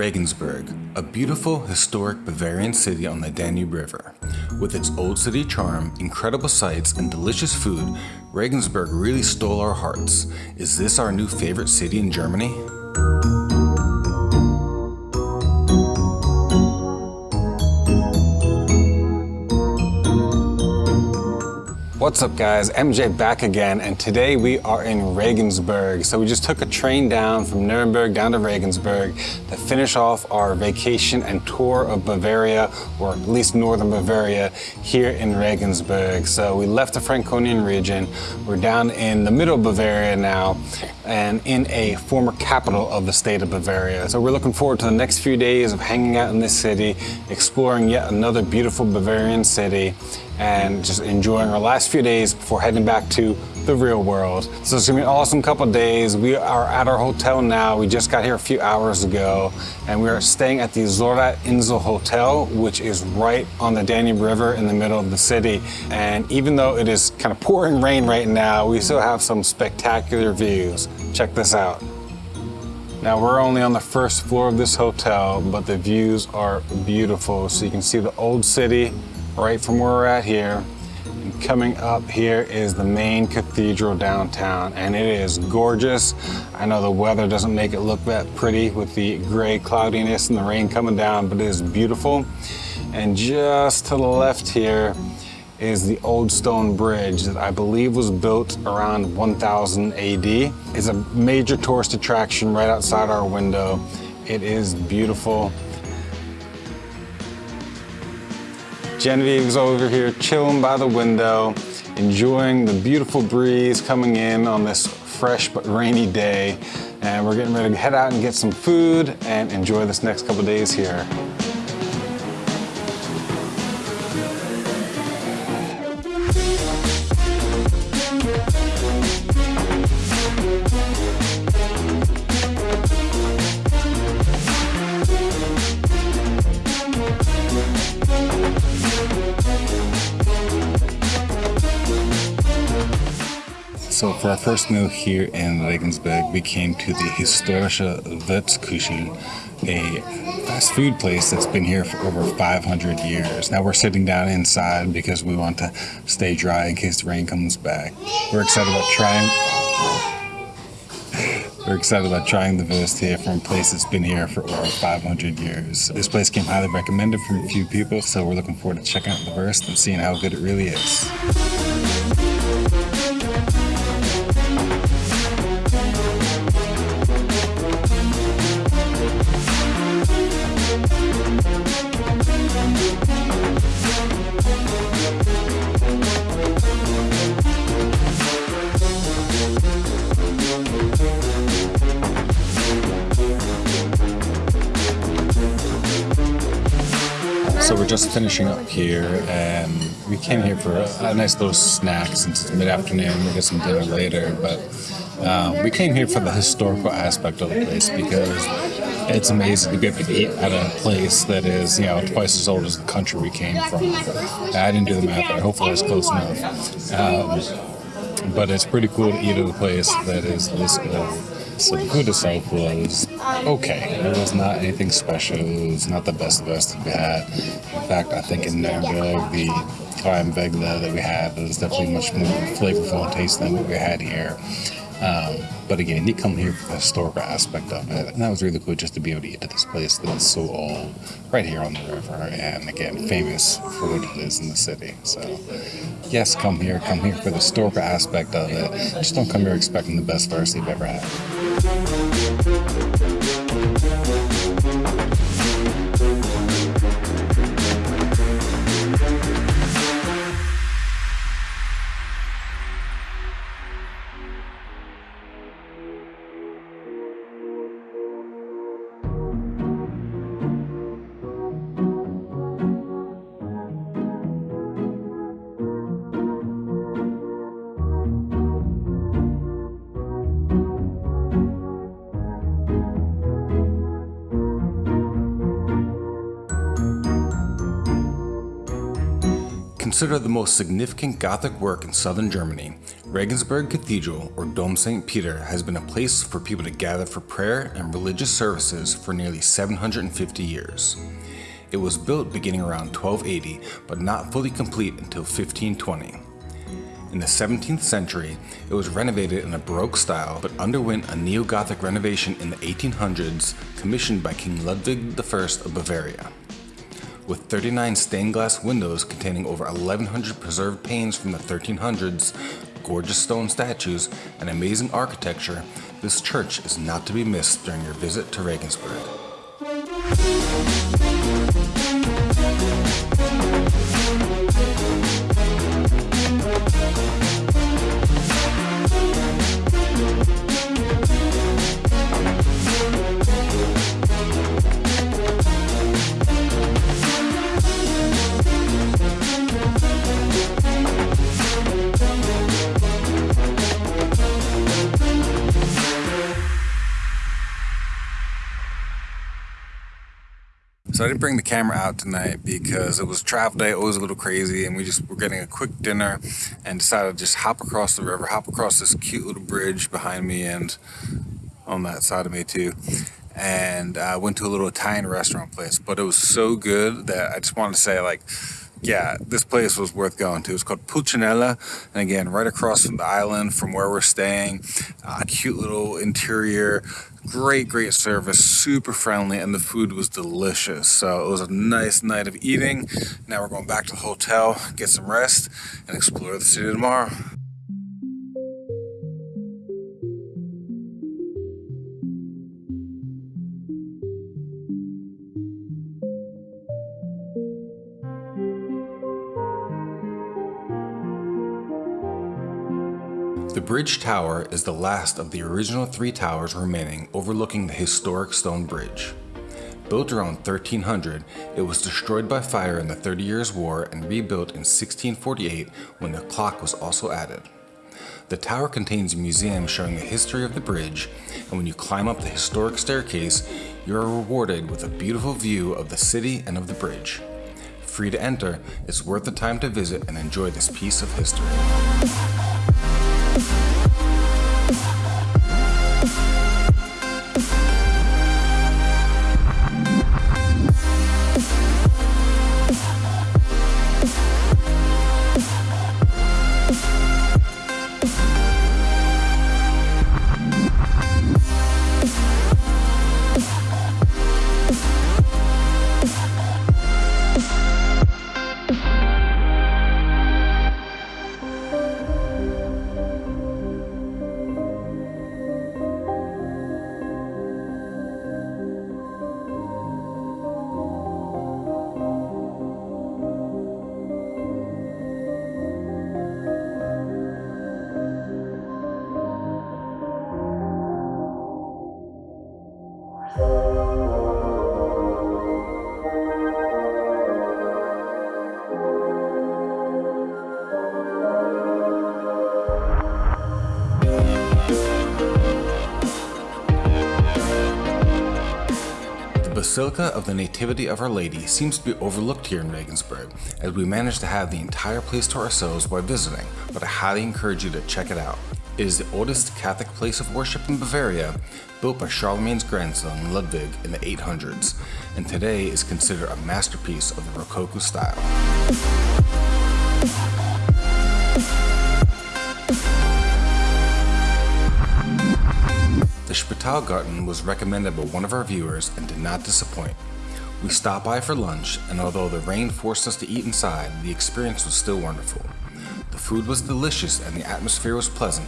Regensburg, a beautiful, historic Bavarian city on the Danube River. With its old city charm, incredible sights, and delicious food, Regensburg really stole our hearts. Is this our new favorite city in Germany? What's up guys, MJ back again and today we are in Regensburg. So we just took a train down from Nuremberg down to Regensburg to finish off our vacation and tour of Bavaria, or at least northern Bavaria, here in Regensburg. So we left the Franconian region, we're down in the middle of Bavaria now and in a former capital of the state of Bavaria. So we're looking forward to the next few days of hanging out in this city, exploring yet another beautiful Bavarian city and just enjoying our last few days before heading back to the real world. So it's gonna be an awesome couple days. We are at our hotel now. We just got here a few hours ago and we are staying at the Sorat Insel Hotel, which is right on the Danube River in the middle of the city. And even though it is kind of pouring rain right now, we still have some spectacular views. Check this out. Now we're only on the first floor of this hotel, but the views are beautiful. So you can see the old city, right from where we're at here. And coming up here is the main cathedral downtown, and it is gorgeous. I know the weather doesn't make it look that pretty with the gray cloudiness and the rain coming down, but it is beautiful. And just to the left here is the old stone bridge that I believe was built around 1000 AD. It's a major tourist attraction right outside our window. It is beautiful. Genevieve's over here chilling by the window, enjoying the beautiful breeze coming in on this fresh but rainy day. And we're getting ready to head out and get some food and enjoy this next couple days here. So for our first meal here in Regensburg, we came to the Historische Wurstküche, a fast food place that's been here for over 500 years. Now we're sitting down inside because we want to stay dry in case the rain comes back. We're excited about trying we're excited about trying the Wurst here from a place that's been here for over 500 years. This place came highly recommended from a few people, so we're looking forward to checking out the Wurst and seeing how good it really is. Just finishing up here, and we came here for a, a nice little snack since it's mid-afternoon. We'll get some dinner later, but um, we came here for the historical aspect of the place because it's amazing to be able to eat at a place that is, you know, twice as old as the country we came from. I didn't do the math, but hopefully it's close enough. Um, but it's pretty cool to eat at a place that is this good. So the food itself was okay. It was not anything special. It was not the best best that we had. In fact, I think in Nuremberg, the Weggla that we had was definitely much more flavorful and tasty than what we had here. Um, but again, you come here for the historical aspect of it, and that was really cool just to be able to eat at this place that is so old, right here on the river, and again, famous for what it is in the city. So, yes, come here, come here for the historical aspect of it. Just don't come here expecting the best Wurst you've ever had. Considered the most significant Gothic work in southern Germany, Regensburg Cathedral, or Dom St. Peter, has been a place for people to gather for prayer and religious services for nearly 750 years. It was built beginning around 1280, but not fully complete until 1520. In the 17th century, it was renovated in a Baroque style but underwent a neo-Gothic renovation in the 1800s commissioned by King Ludwig I of Bavaria. With 39 stained glass windows containing over 1100 preserved panes from the 1300s, gorgeous stone statues, and amazing architecture, this church is not to be missed during your visit to Regensburg. So I didn't bring the camera out tonight because it was travel day, always a little crazy, and we just were getting a quick dinner and decided to just hop across the river, hop across this cute little bridge behind me and on that side of me too. And I went to a little Italian restaurant place, but it was so good that I just wanted to say like, yeah, this place was worth going to. It's called Pulcinella, and again, right across from the island from where we're staying. Uh, cute little interior, great, great service, super friendly, and the food was delicious. So it was a nice night of eating. Now we're going back to the hotel, get some rest, and explore the city tomorrow. The bridge tower is the last of the original three towers remaining overlooking the historic stone bridge. Built around 1300, it was destroyed by fire in the Thirty Years' War and rebuilt in 1648 when the clock was also added. The tower contains a museum showing the history of the bridge, and when you climb up the historic staircase, you are rewarded with a beautiful view of the city and of the bridge. Free to enter, it's worth the time to visit and enjoy this piece of history. Basilica of the Nativity of Our Lady seems to be overlooked here in Regensburg, as we managed to have the entire place to ourselves while visiting, but I highly encourage you to check it out. It is the oldest Catholic place of worship in Bavaria, built by Charlemagne's grandson Ludwig in the 800s, and today is considered a masterpiece of the Rococo style. The Spitalgarten was recommended by one of our viewers and did not disappoint. We stopped by for lunch, and although the rain forced us to eat inside, the experience was still wonderful. The food was delicious and the atmosphere was pleasant,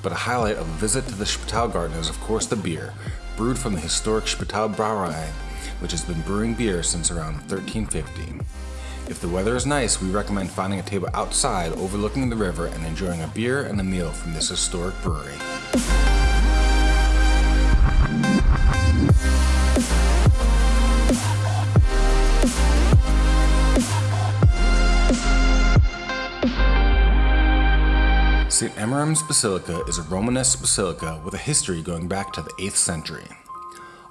but a highlight of a visit to the Spitalgarten is of course the beer, brewed from the historic Spital Brauerei, which has been brewing beer since around 1350. If the weather is nice, we recommend finding a table outside overlooking the river and enjoying a beer and a meal from this historic brewery. St. Emmeram's Basilica is a Romanesque basilica with a history going back to the 8th century.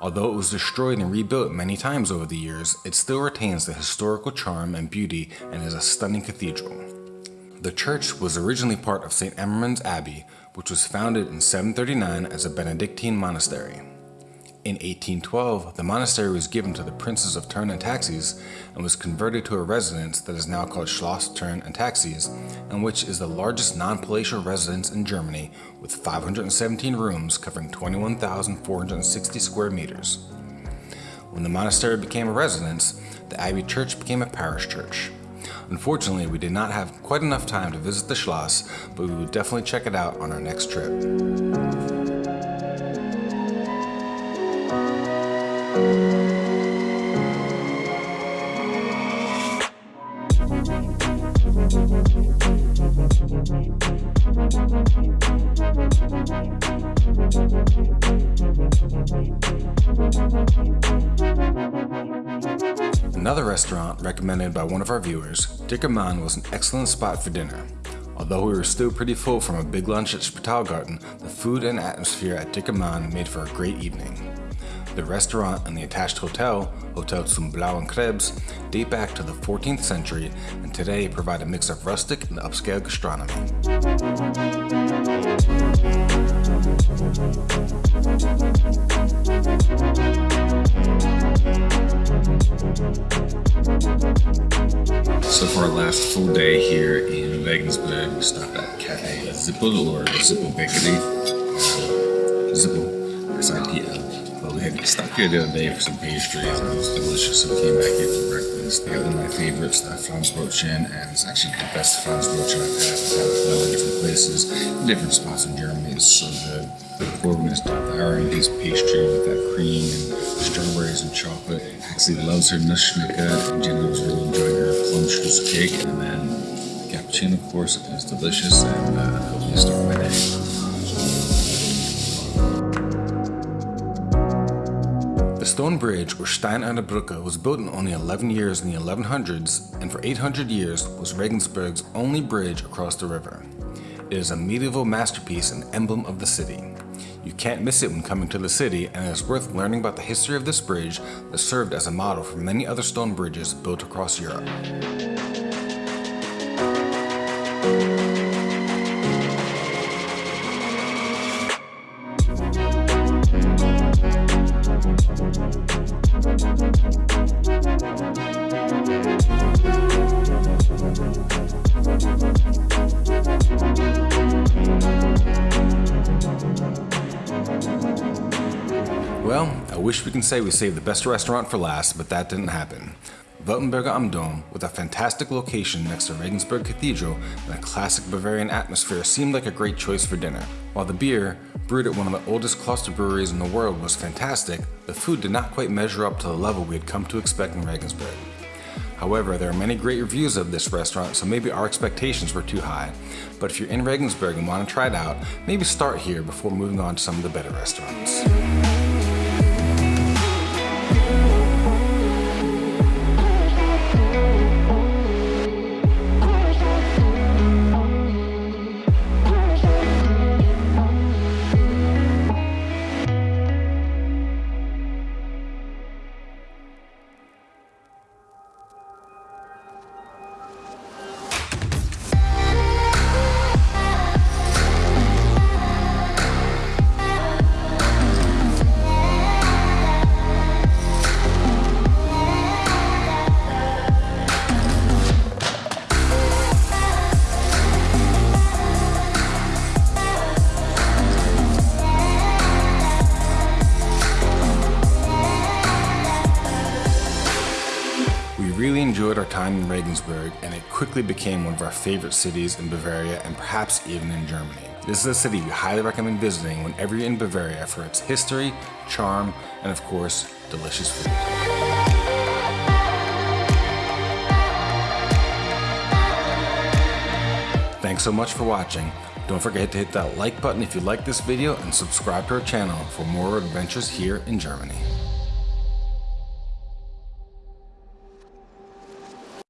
Although it was destroyed and rebuilt many times over the years, it still retains the historical charm and beauty and is a stunning cathedral. The church was originally part of St. Emmeram's Abbey, which was founded in 739 as a Benedictine monastery. In 1812, the monastery was given to the princes of Thurn and Taxis and was converted to a residence that is now called Schloss Thurn and Taxis, and which is the largest non-palatial residence in Germany with 517 rooms covering 21,460 square meters. When the monastery became a residence, the Abbey Church became a parish church. Unfortunately, we did not have quite enough time to visit the Schloss, but we would definitely check it out on our next trip. Our viewers, Dicker Mann was an excellent spot for dinner. Although we were still pretty full from a big lunch at Spitalgarten, the food and atmosphere at Dicker Mann made for a great evening. The restaurant and the attached hotel, Hotel zum Blauen Krebs, date back to the 14th century and today provide a mix of rustic and upscale gastronomy. So for our last full day here in Regensburg, we stopped at Cafe Sipl or Sipl Bakery. Uh, Sipl, S-I-P-L But we had stopped here the other day for some pastries and it was delicious. So we came back here for breakfast. They got one of my favorites, that Franzbrötchen, and it's actually the best Franz Franzbrötchen I've had. I've had it in different places, different spots in Germany. It's so good. Corbin is devouring his pastry with that cream and strawberries and chocolate. Actually loves her Nussschnecke, and Jenny was really enjoying her plum strudel cake. And then the cappuccino, of course, is delicious, and uh, helped me start my day. The stone bridge, or Steinerne Brücke, was built in only 11 years in the 1100s and for 800 years was Regensburg's only bridge across the river. It is a medieval masterpiece and emblem of the city. You can't miss it when coming to the city and it is worth learning about the history of this bridge that served as a model for many other stone bridges built across Europe. Wish we can say we saved the best restaurant for last, but that didn't happen. Weltenburger am Dom, with a fantastic location next to Regensburg Cathedral and a classic Bavarian atmosphere seemed like a great choice for dinner. While the beer, brewed at one of the oldest cluster breweries in the world, was fantastic, the food did not quite measure up to the level we had come to expect in Regensburg. However, there are many great reviews of this restaurant, so maybe our expectations were too high. But if you're in Regensburg and want to try it out, maybe start here before moving on to some of the better restaurants. Quickly became one of our favorite cities in Bavaria and perhaps even in Germany. This is a city we highly recommend visiting whenever you're in Bavaria for its history, charm, and of course, delicious food. Thanks so much for watching. Don't forget to hit that like button if you like this video and subscribe to our channel for more adventures here in Germany.